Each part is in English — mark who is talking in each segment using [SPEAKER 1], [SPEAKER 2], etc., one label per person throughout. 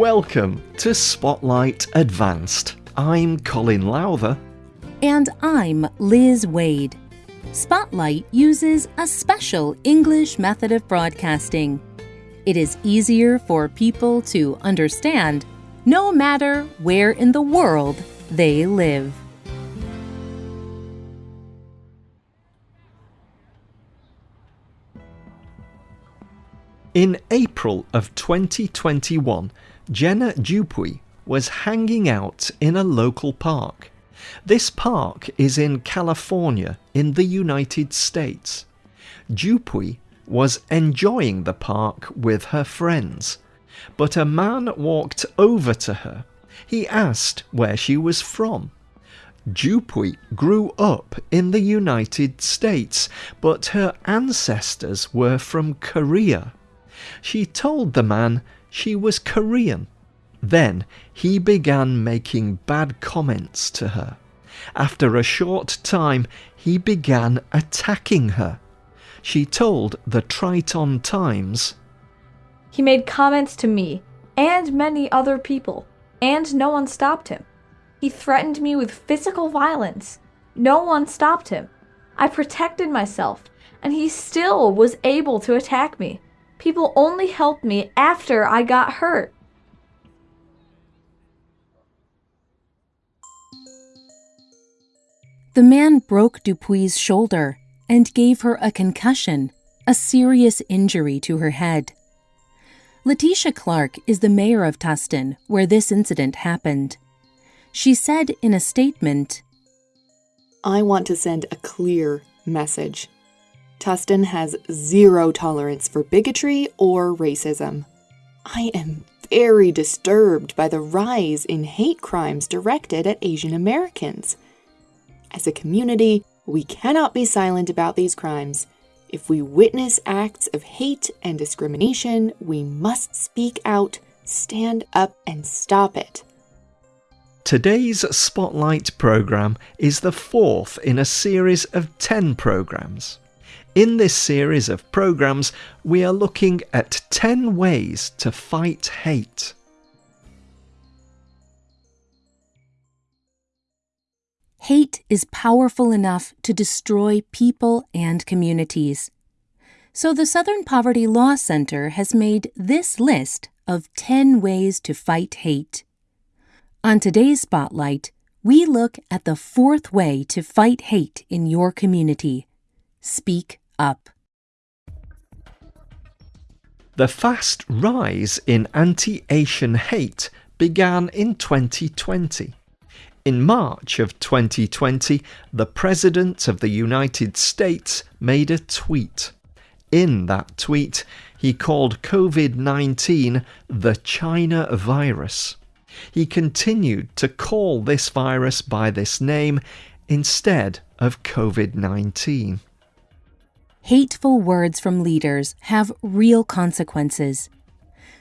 [SPEAKER 1] Welcome to Spotlight Advanced. I'm Colin Lowther.
[SPEAKER 2] And I'm Liz Waid. Spotlight uses a special English method of broadcasting. It is easier for people to understand no matter where in the world they live.
[SPEAKER 1] In April of 2021, Jenna Dupuy was hanging out in a local park. This park is in California in the United States. Dupuy was enjoying the park with her friends, but a man walked over to her. He asked where she was from. Dupuy grew up in the United States, but her ancestors were from Korea. She told the man she was Korean. Then he began making bad comments to her. After a short time, he began attacking her. She told the Triton Times
[SPEAKER 2] He made comments to me and many other people, and no one stopped him. He threatened me with physical violence. No one stopped him. I protected myself, and he still was able to attack me. People only helped me after I got hurt. The man broke Dupuy's shoulder and gave her a concussion, a serious injury to her head. Letitia Clark is the mayor of Tustin, where this incident happened. She said in a statement I want to send a clear message Tustin has zero tolerance for bigotry or racism. I am very disturbed by the rise in hate crimes directed at Asian Americans. As a community, we cannot be silent about these crimes. If we witness acts of hate and discrimination, we must speak out, stand up, and stop it.
[SPEAKER 1] Today's Spotlight programme is the fourth in a series of 10 programmes. In this series of programmes, we are looking at 10 ways to fight
[SPEAKER 2] hate. Hate is powerful enough to destroy people and communities. So the Southern Poverty Law Center has made this list of 10 ways to fight hate. On today's Spotlight, we look at the fourth way to fight hate in your community. Speak up.
[SPEAKER 1] The fast rise in anti-Asian hate began in 2020. In March of 2020, the President of the United States made a tweet. In that tweet, he called COVID 19 the China virus. He continued to call this virus by this name instead of COVID 19
[SPEAKER 2] hateful words from leaders have real consequences.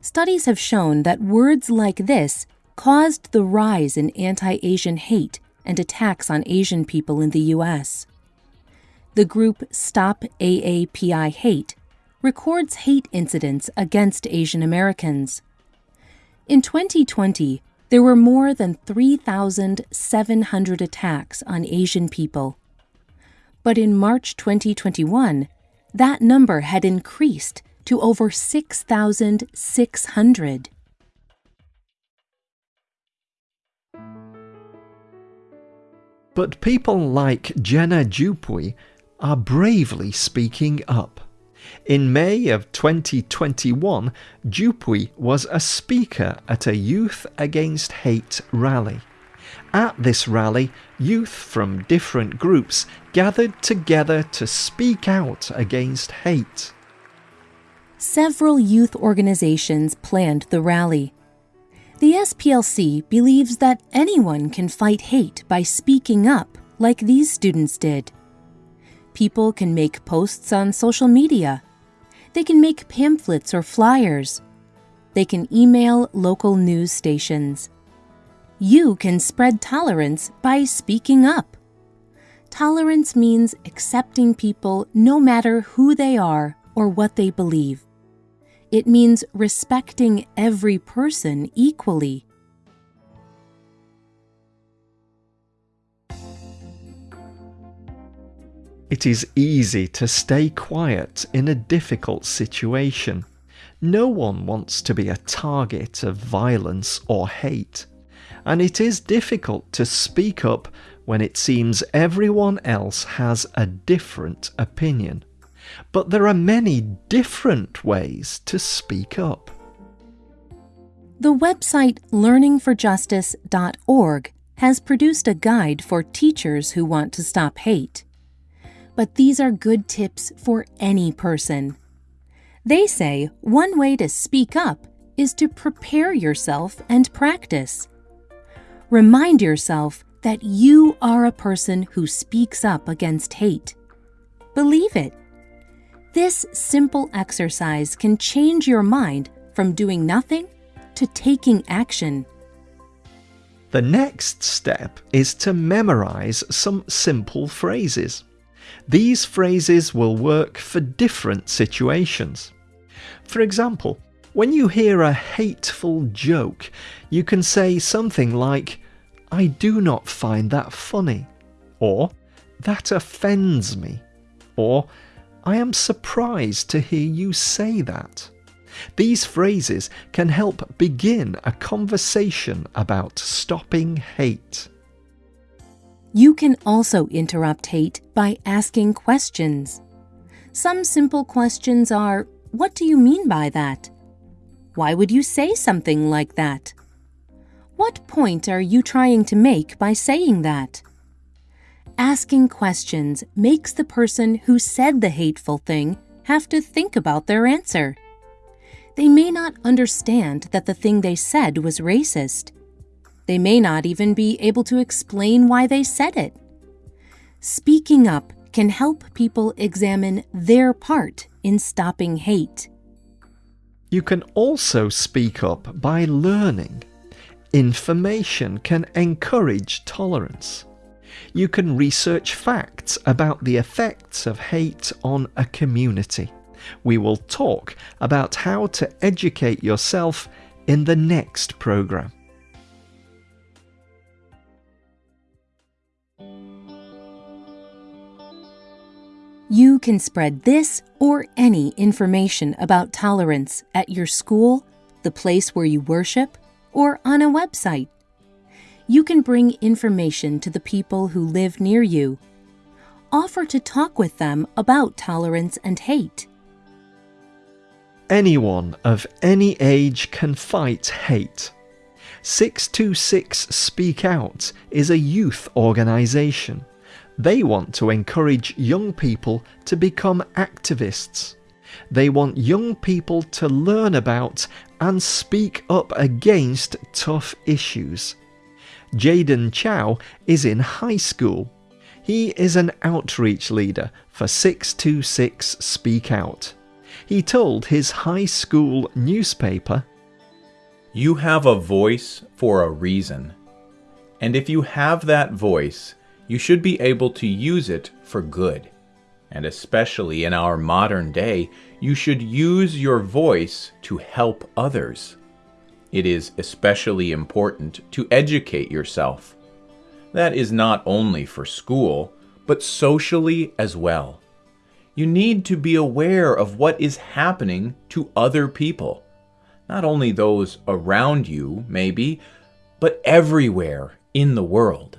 [SPEAKER 2] Studies have shown that words like this caused the rise in anti Asian hate and attacks on Asian people in the U.S. The group Stop AAPI Hate records hate incidents against Asian Americans. In 2020, there were more than 3,700 attacks on Asian people, but in March 2021, that number had increased to over 6,600.
[SPEAKER 1] But people like Jenna Dupuy are bravely speaking up. In May of 2021, Dupuy was a speaker at a Youth Against Hate rally. At this rally, youth from different groups gathered together to speak out against hate.
[SPEAKER 2] Several youth organizations planned the rally. The SPLC believes that anyone can fight hate by speaking up, like these students did. People can make posts on social media. They can make pamphlets or flyers. They can email local news stations. You can spread tolerance by speaking up. Tolerance means accepting people no matter who they are or what they believe. It means respecting every person equally.
[SPEAKER 1] It is easy to stay quiet in a difficult situation. No one wants to be a target of violence or hate and it is difficult to speak up when it seems everyone else has a different opinion. But there are many different ways to speak up.
[SPEAKER 2] The website learningforjustice.org has produced a guide for teachers who want to stop hate. But these are good tips for any person. They say one way to speak up is to prepare yourself and practice. Remind yourself that you are a person who speaks up against hate. Believe it. This simple exercise can change your mind from doing nothing to taking action.
[SPEAKER 1] The next step is to memorize some simple phrases. These phrases will work for different situations. For example, when you hear a hateful joke, you can say something like, I do not find that funny, or that offends me, or I am surprised to hear you say that. These phrases can help begin a conversation about stopping hate.
[SPEAKER 2] You can also interrupt hate by asking questions. Some simple questions are, What do you mean by that? Why would you say something like that? What point are you trying to make by saying that? Asking questions makes the person who said the hateful thing have to think about their answer. They may not understand that the thing they said was racist. They may not even be able to explain why they said it. Speaking up can help people examine their part in stopping hate.
[SPEAKER 1] You can also speak up by learning. Information can encourage tolerance. You can research facts about the effects of hate on a community. We will talk about how to educate yourself in the next programme.
[SPEAKER 2] You can spread this or any information about tolerance at your school, the place where you worship, or on a website. You can bring information to the people who live near you. Offer to talk with them about tolerance and hate.
[SPEAKER 1] Anyone of any age can fight hate. 626 Speak Out is a youth organisation. They want to encourage young people to become activists. They want young people to learn about and speak up against tough issues. Jaden Chow is in high school. He is an outreach leader for 626 Speak Out. He told his high school newspaper, You have a voice for a reason. And if you have that voice, you should be able to use it for good. And especially in our modern day, you should use your voice to help others. It is especially important to educate yourself. That is not only for school, but socially as well. You need to be aware of what is happening to other people. Not only those around you, maybe, but everywhere in the world.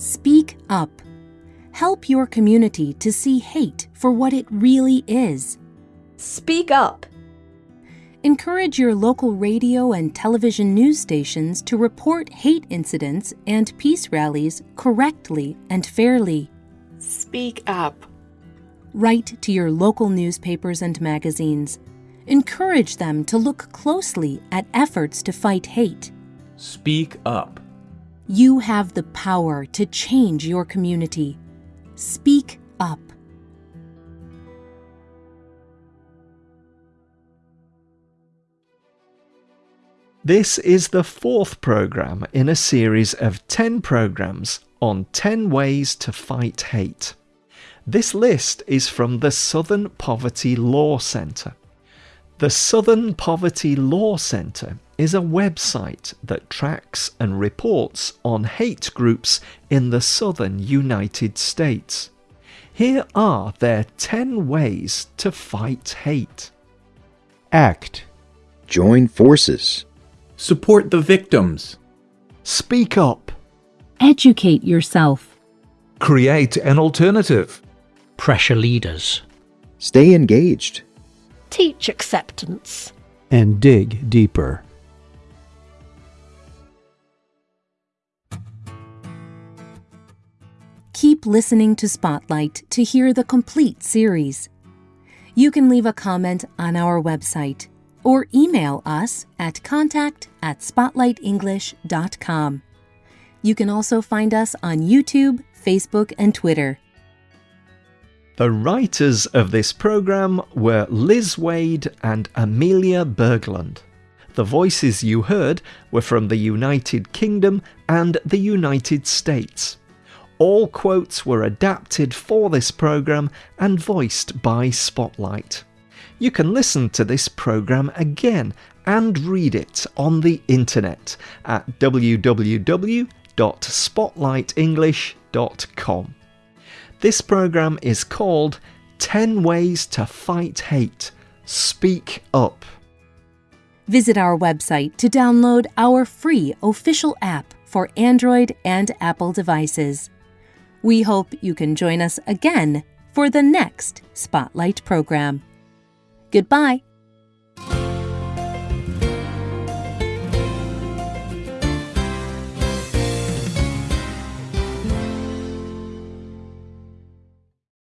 [SPEAKER 2] Speak up. Help your community to see hate for what it really is. Speak up. Encourage your local radio and television news stations to report hate incidents and peace rallies correctly and fairly. Speak up. Write to your local newspapers and magazines. Encourage them to look closely at efforts to fight hate.
[SPEAKER 1] Speak up.
[SPEAKER 2] You have the power to change your community. Speak up.
[SPEAKER 1] This is the fourth program in a series of 10 programs on 10 ways to fight hate. This list is from the Southern Poverty Law Centre. The Southern Poverty Law Centre is a website that tracks and reports on hate groups in the southern United States. Here are their 10 ways to fight hate. Act. Join forces. Support the victims. Speak up. Educate yourself. Create an alternative. Pressure leaders. Stay engaged teach acceptance, and dig deeper.
[SPEAKER 2] Keep listening to Spotlight to hear the complete series. You can leave a comment on our website or email us at contact at spotlightenglish.com. You can also find us on YouTube, Facebook, and Twitter.
[SPEAKER 1] The writers of this program were Liz Waid and Amelia Berglund. The voices you heard were from the United Kingdom and the United States. All quotes were adapted for this program and voiced by Spotlight. You can listen to this program again and read it on the internet at www.spotlightenglish.com. This program is called 10 Ways to Fight Hate. Speak Up.
[SPEAKER 2] Visit our website to download our free official app for Android and Apple devices. We hope you can join us again for the next Spotlight program. Goodbye.